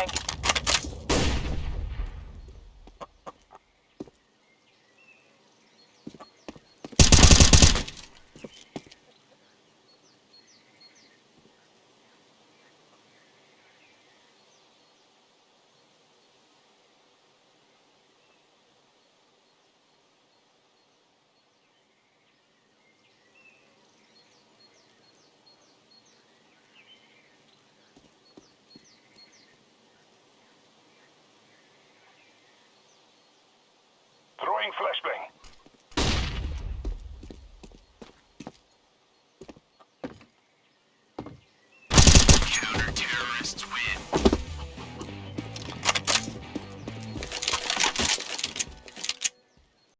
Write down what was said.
Flashbang. Throwing flashbang.